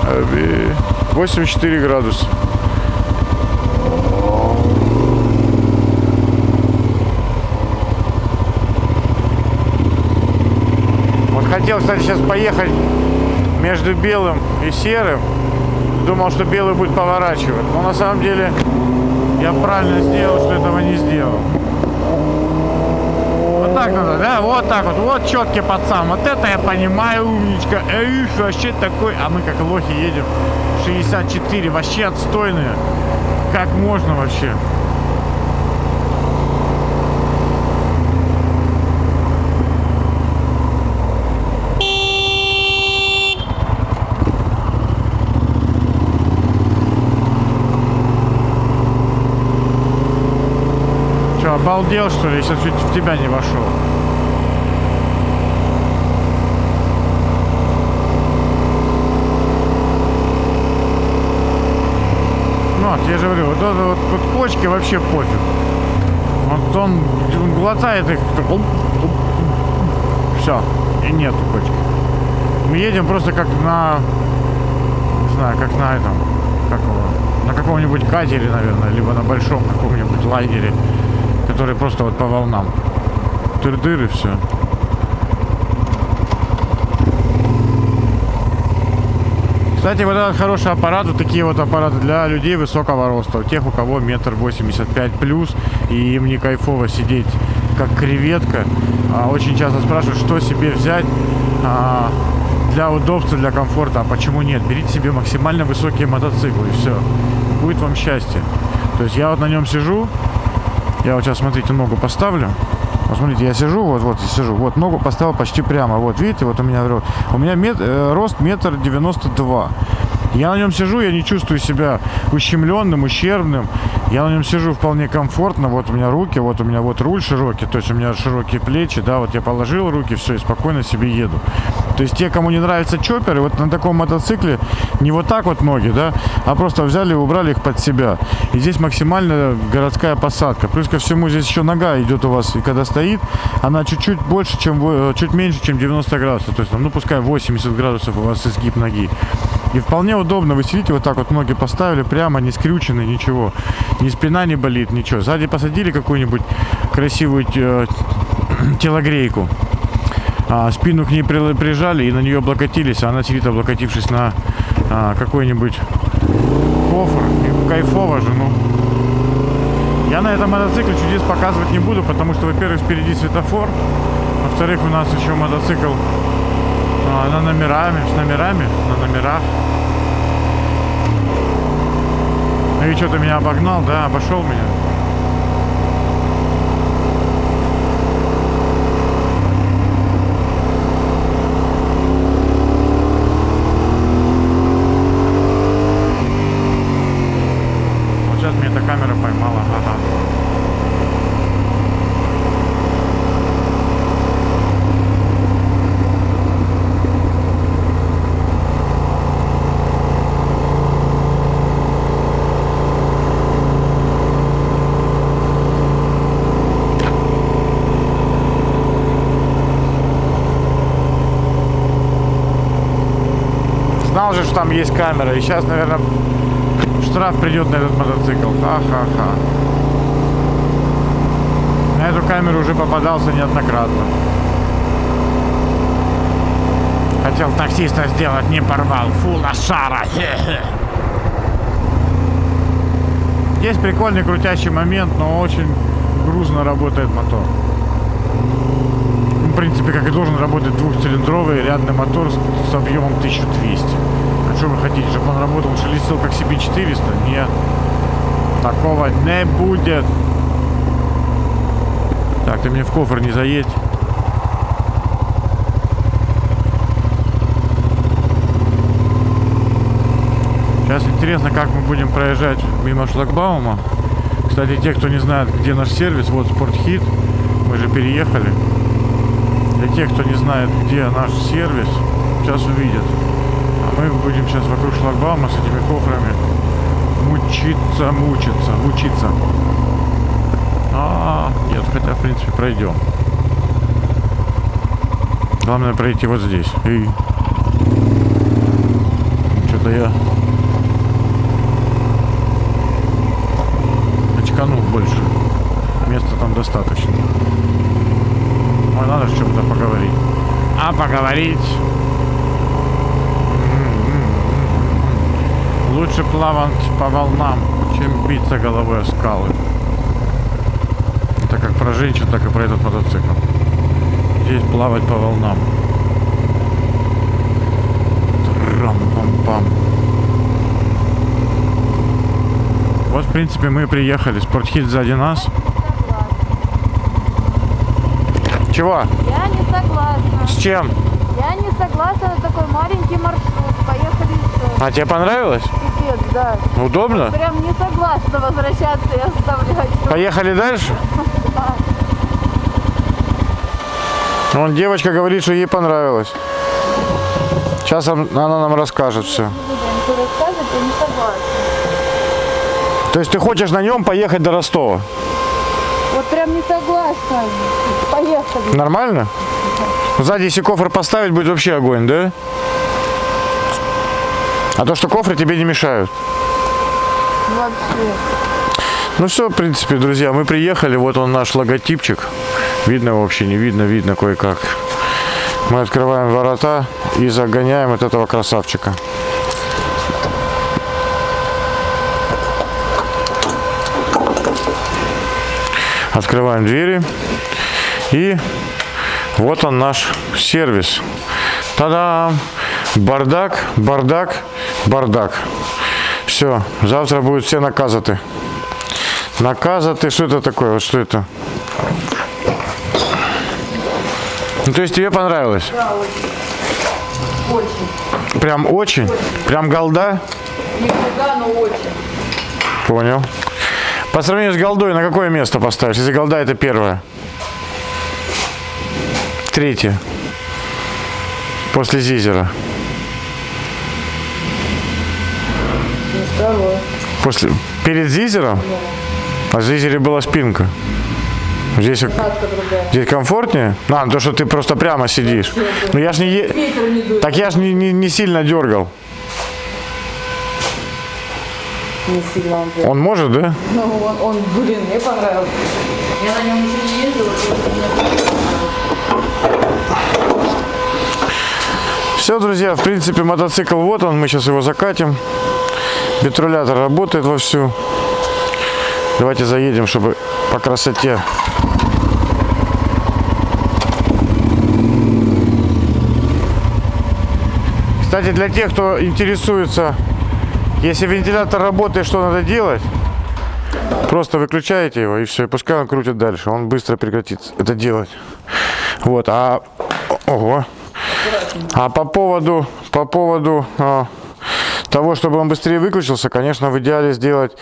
Аби. 84 градуса. Вот хотел, кстати, сейчас поехать между белым и серым. Думал, что белый будет поворачивать. Но на самом деле я правильно сделал, что этого не сделал. Вот так надо, да? Вот так вот. Вот четкий пацан. Вот это я понимаю, умничка. Эх, вообще такой. А мы как лохи едем. 64. Вообще отстойные. Как можно вообще? Че, обалдел что ли? Я сейчас чуть в тебя не вошел. Ну, вот, я же говорю, вот, это вот, вот почки вообще пофиг. Вот он, он глотает их. Все, и нету почки. Мы едем просто как на, не знаю, как на этом, как на каком-нибудь катере, наверное, либо на большом каком-нибудь лайнере, который просто вот по волнам. Тыр-дыр все. Кстати, вот этот хороший аппарат, вот такие вот аппараты для людей высокого роста, у тех, у кого метр восемьдесят пять плюс, и им не кайфово сидеть как креветка. А, очень часто спрашивают, что себе взять а, для удобства, для комфорта, а почему нет? Берите себе максимально высокие мотоциклы, и все. Будет вам счастье. То есть я вот на нем сижу, я вот сейчас, смотрите, ногу поставлю. Вот смотрите, я сижу, вот, вот, я сижу, вот, ногу поставил почти прямо, вот, видите, вот у меня, ро- у меня мет- э, рост метр девяносто два. Я на нем сижу, я не чувствую себя ущемленным, ущербным. Я на нем сижу вполне комфортно. Вот у меня руки, вот у меня вот руль широкий, то есть у меня широкие плечи, да, вот я положил руки, все, и спокойно себе еду. То есть те, кому не нравятся чоперы, вот на таком мотоцикле не вот так вот ноги, да, а просто взяли и убрали их под себя. И здесь максимально городская посадка. Плюс ко всему здесь еще нога идет у вас, и когда стоит, она чуть-чуть больше, чем, чуть меньше, чем 90 градусов. То есть, ну, пускай 80 градусов у вас изгиб ноги. И вполне удобно. Вы сидите вот так вот, ноги поставили прямо, не скрючены, ничего. Ни спина не болит, ничего. Сзади посадили какую-нибудь красивую э, телогрейку. А, спину к ней при- прижали и на нее облокотились, а она сидит, облокотившись на а, какой-нибудь кофр. И кайфово же, ну. Я на этом мотоцикле чудес показывать не буду, потому что, во-первых, впереди светофор, во-вторых, у нас еще мотоцикл а, на номерами, с номерами, на номерах. Ну и что-то меня обогнал, да, обошел меня. Вот сейчас меня эта камера поймала, ага. Знал же, что там есть камера. И сейчас, наверное, штраф придет на этот мотоцикл. Ха-ха-ха. На эту камеру уже попадался неоднократно. Хотел таксиста сделать, не порвал. Фу, лошара. Есть прикольный крутящий момент, но очень грузно работает мотор. В принципе, как и должен работать двухцилиндровый рядный мотор с объемом 1200. Что вы хотите, чтобы он работал, шелестел как CB400? Нет. Такого не будет. Так, ты мне в кофр не заедь. Сейчас интересно, как мы будем проезжать мимо шлагбаума. Кстати, те, кто не знает, где наш сервис, вот Спортхит. мы же переехали. Для тех, кто не знает, где наш сервис, сейчас увидят. А мы будем сейчас вокруг шлагбаума с этими кофрами мучиться, мучиться, мучиться. А, нет, хотя, в принципе, пройдем. Главное пройти вот здесь. И... Что-то я очканул больше. Места там достаточно. Ой, надо же чем-то поговорить. А поговорить? Лучше плавать по волнам, чем биться головой о скалы. Это как про женщин, так и про этот мотоцикл. Здесь плавать по волнам. Трам-пам-пам. Вот, в принципе, мы и приехали. Спортхит сзади нас. Чего? Я не согласна. С чем? Я не согласна на такой маленький маршрут. Поехали еще. А тебе понравилось? Пипец, да. Удобно? Прям не согласна возвращаться и оставлять. Поехали дальше? Вон девочка говорит, что ей понравилось. Сейчас она нам расскажет все. Я не согласна. То есть ты хочешь на нем поехать до Ростова? Вот прям не согласна. Поехали. Нормально? Сзади, если кофр поставить, будет вообще огонь, да? А то, что кофры тебе не мешают. Вообще. Ну все, в принципе, друзья, мы приехали. Вот он наш логотипчик. Видно вообще, не видно, видно кое-как. Мы открываем ворота и загоняем вот этого красавчика. Открываем двери. И вот он наш сервис. Та-дам! Бардак, бардак, бардак. Все, завтра будут все наказаты. Наказаты, что это такое? Вот что это? Ну, то есть тебе понравилось? Да, очень. Очень. Прям очень? Прям голда? Нифига, но очень. Понял. По сравнению с голдой, на какое место поставишь? Если голда это первое. Третье. После Зизера. Второе. После... Перед Зизером? А в Зизере была спинка. Здесь, здесь комфортнее? А, то, что ты просто прямо сидишь. Ну я ж не... е- не. Так я ж не, не, не сильно дергал. Не сильно он. Он может, да? Ну, он, он, блин, мне понравился. Я на нем еще не ездила, Все, друзья, в принципе, мотоцикл вот он, мы сейчас его закатим. Бетрулятор работает вовсю. Давайте заедем, чтобы по красоте. Кстати, для тех, кто интересуется, если вентилятор работает, что надо делать? Просто выключаете его и все, и пускай он крутит дальше. Он быстро прекратит это делать. Вот, а... Ого. А по поводу, по поводу а, того, чтобы он быстрее выключился, конечно, в идеале сделать,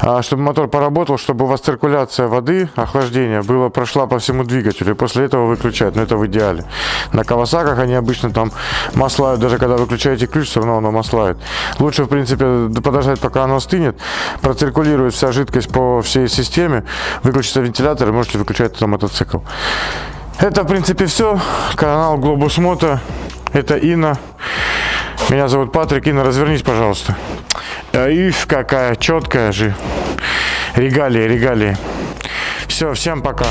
а, чтобы мотор поработал, чтобы у вас циркуляция воды, охлаждение, было, прошла по всему двигателю. И после этого выключать. Но это в идеале. На Кавасаках они обычно там маслают, даже когда выключаете ключ, все равно оно маслает. Лучше, в принципе, подождать, пока оно остынет, проциркулирует вся жидкость по всей системе, выключится вентилятор и можете выключать мотоцикл. Это, в принципе, все. Канал Глобус Мото. Это Инна. Меня зовут Патрик. Инна, развернись, пожалуйста. Ив, какая четкая же. Регалия, регалия. Все, всем пока.